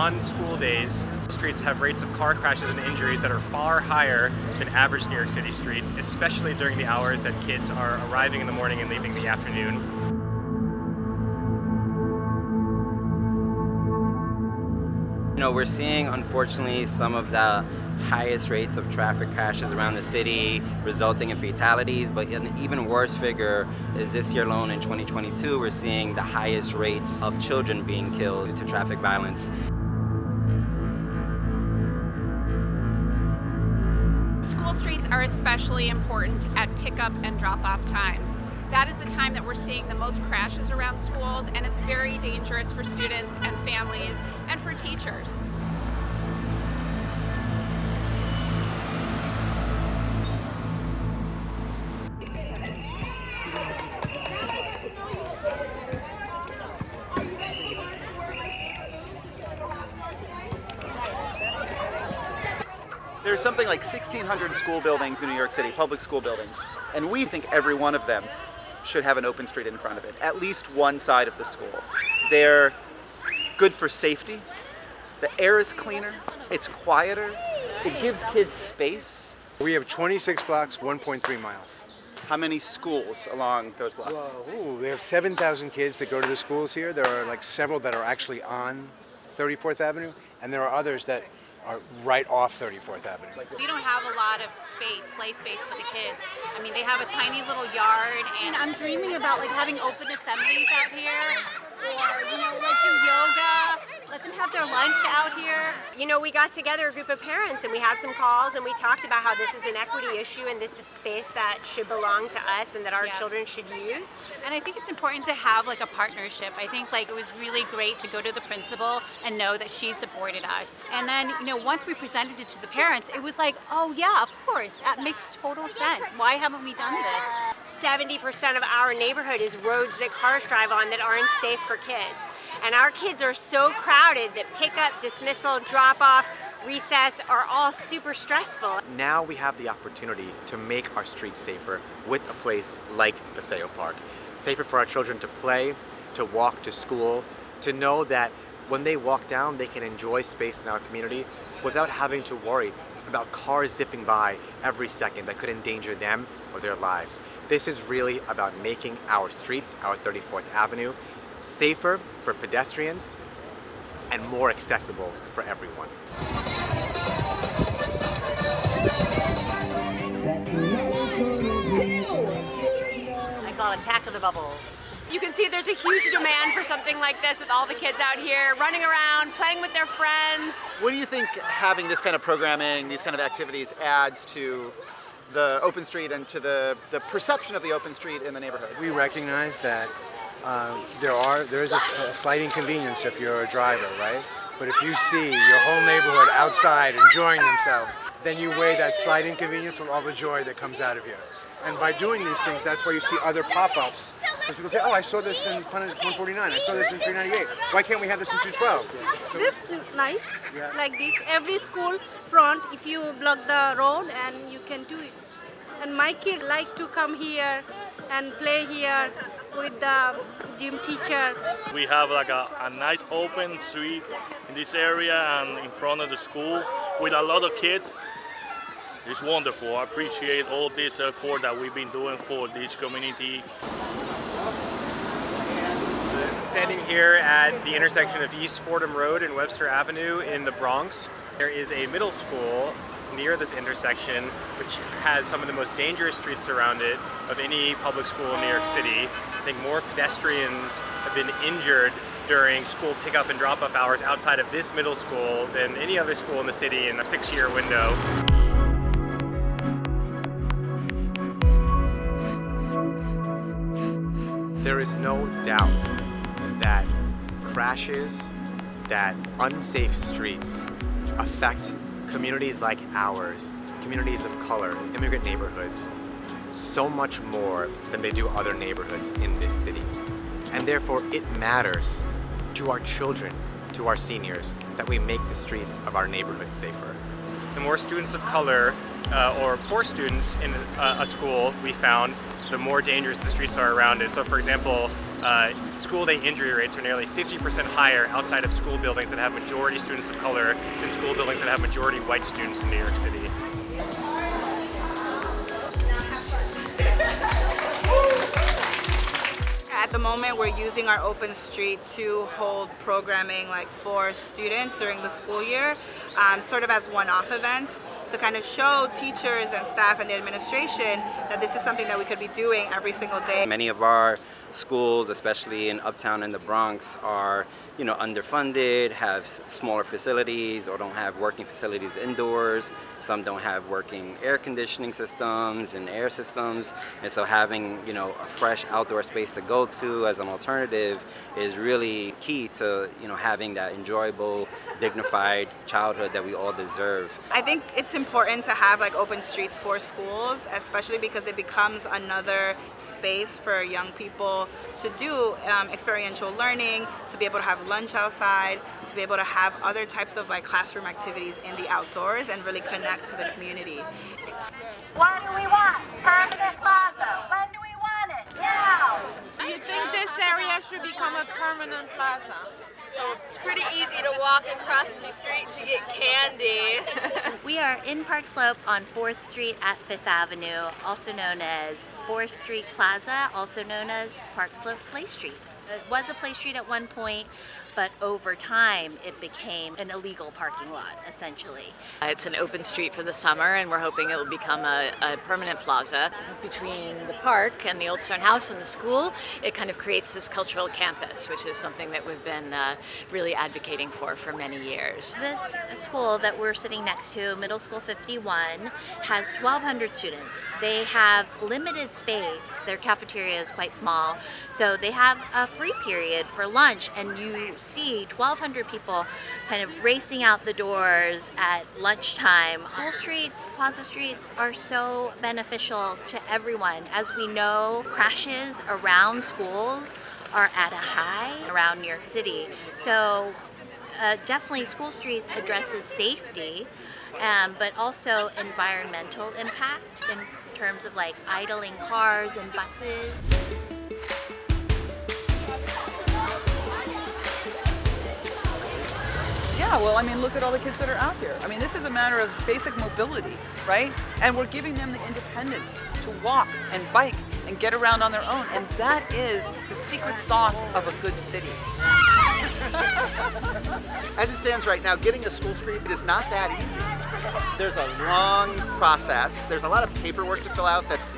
on school days, streets have rates of car crashes and injuries that are far higher than average New York City streets, especially during the hours that kids are arriving in the morning and leaving in the afternoon. You know, we're seeing, unfortunately, some of the highest rates of traffic crashes around the city, resulting in fatalities, but an even worse figure is this year alone in 2022, we're seeing the highest rates of children being killed due to traffic violence. Are especially important at pickup and drop-off times. That is the time that we're seeing the most crashes around schools and it's very dangerous for students and families and for teachers. There's something like 1,600 school buildings in New York City, public school buildings, and we think every one of them should have an open street in front of it, at least one side of the school. They're good for safety, the air is cleaner, it's quieter, it gives kids space. We have 26 blocks, 1.3 miles. How many schools along those blocks? Ooh, they have 7,000 kids that go to the schools here. There are like several that are actually on 34th Avenue, and there are others that are right off 34th Avenue. We don't have a lot of space, play space for the kids. I mean, they have a tiny little yard, and I'm dreaming about like having open assemblies out here, or you know, like do yoga. Let them have their lunch out here. You know, we got together a group of parents and we had some calls and we talked about how this is an equity issue and this is space that should belong to us and that our Yeah. children should use. And I think it's important to have like a partnership. I think like it was really great to go to the principal and know that she supported us. And then, you know, once we presented it to the parents, it was like, oh yeah, of course, that makes total sense. Why haven't we done this? 70% of our neighborhood is roads that cars drive on that aren't safe for kids. And our kids are so crowded that pickup, dismissal, drop off, recess are all super stressful. Now we have the opportunity to make our streets safer with a place like Paseo Park. Safer for our children to play, to walk to school, to know that when they walk down, they can enjoy space in our community without having to worry about cars zipping by every second that could endanger them or their lives. This is really about making our streets, our 34th Avenue, safer for pedestrians and more accessible for everyone. I call it Attack of the Bubbles. You can see there's a huge demand for something like this with all the kids out here running around, playing with their friends. What do you think having this kind of programming, these kind of activities adds to the open street and to the, the perception of the open street in the neighborhood? We recognize that uh, there are there is a slight inconvenience if you're a driver, right? But if you see your whole neighborhood outside enjoying themselves, then you weigh that slight inconvenience with all the joy that comes out of you. And by doing these things, that's why you see other pop-ups. Because people say, oh, I saw this in 149, I saw this in 398. Why can't we have this in 212? So This is nice, Yeah. like this. Every school front, if you block the road and you can do it. And my kids like to come here and play here with the gym teacher. We have like a, a nice open street in this area and in front of the school with a lot of kids. It's wonderful. I appreciate all this effort that we've been doing for this community. I'm standing here at the intersection of East Fordham Road and Webster Avenue in the Bronx. There is a middle school near this intersection which has some of the most dangerous streets around it of any public school in New York City. I think more pedestrians have been injured during school pickup and drop-off hours outside of this middle school than any other school in the city in a six-year window. There is no doubt that crashes, that unsafe streets affect communities like ours, communities of color, immigrant neighborhoods, so much more than they do other neighborhoods in this city. And therefore it matters to our children, to our seniors, that we make the streets of our neighborhoods safer. The more students of color uh, or poor students in uh, a school we found, the more dangerous the streets are around it. So for example, uh, school day injury rates are nearly 50% higher outside of school buildings that have majority students of color than school buildings that have majority white students in New York City. Moment, we're using our open street to hold programming like for students during the school year, um, sort of as one-off events to kind of show teachers and staff and the administration that this is something that we could be doing every single day. Many of our schools, especially in Uptown and the Bronx, are you know underfunded, have smaller facilities, or don't have working facilities indoors. Some don't have working air conditioning systems and air systems, and so having you know a fresh outdoor space to go to as an alternative is really key to you know having that enjoyable, dignified childhood that we all deserve. I think it's important to have like open streets for schools, especially because it becomes another space for young people to do um, experiential learning, to be able to have lunch outside, to be able to have other types of like classroom activities in the outdoors and really connect to the community. What do we want? Permanent Plaza. When do we want it? Now! Do you think this area should become a permanent plaza? So it's pretty easy to walk across the street to get candy. we are in Park Slope on 4th Street at 5th Avenue, also known as 4th Street Plaza, also known as Park Slope Play Street. It was a play street at one point, but over time it became an illegal parking lot, essentially. It's an open street for the summer and we're hoping it will become a, a, permanent plaza. Between the park and the Old Stone House and the school, it kind of creates this cultural campus, which is something that we've been uh, really advocating for for many years. This school that we're sitting next to, Middle School 51, has 1,200 students. They have limited space. Their cafeteria is quite small, so they have a free period for lunch and you see 1,200 people kind of racing out the doors at lunchtime. School streets, plaza streets are so beneficial to everyone. As we know, crashes around schools are at a high around New York City. So uh, definitely school streets addresses safety, um, but also environmental impact in terms of like idling cars and buses. Yeah, well, I mean, look at all the kids that are out here. I mean, this is a matter of basic mobility, right? And we're giving them the independence to walk and bike and get around on their own. And that is the secret sauce of a good city. As it stands right now, getting a school street is not that easy. There's a long process. There's a lot of paperwork to fill out that's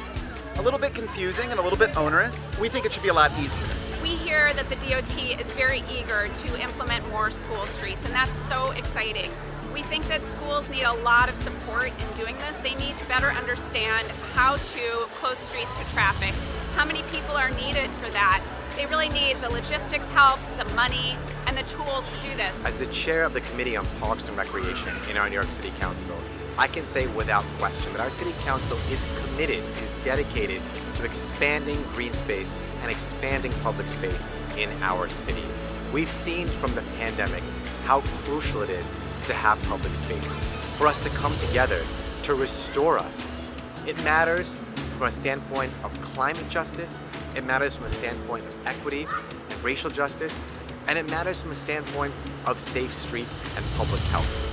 a little bit confusing and a little bit onerous. We think it should be a lot easier we hear that the DOT is very eager to implement more school streets, and that's so exciting. We think that schools need a lot of support in doing this. They need to better understand how to close streets to traffic, how many people are needed for that. They really need the logistics help, the money, and the tools to do this. As the chair of the Committee on Parks and Recreation in our New York City Council, I can say without question that our City Council is committed, is dedicated expanding green space and expanding public space in our city. We've seen from the pandemic how crucial it is to have public space, for us to come together, to restore us. It matters from a standpoint of climate justice, it matters from a standpoint of equity and racial justice, and it matters from a standpoint of safe streets and public health.